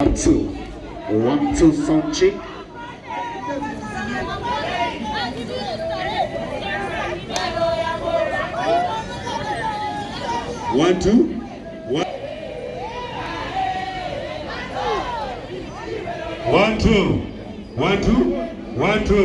One two, one two, two. One, two, sound check. One, two. One, two.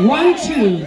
One, two.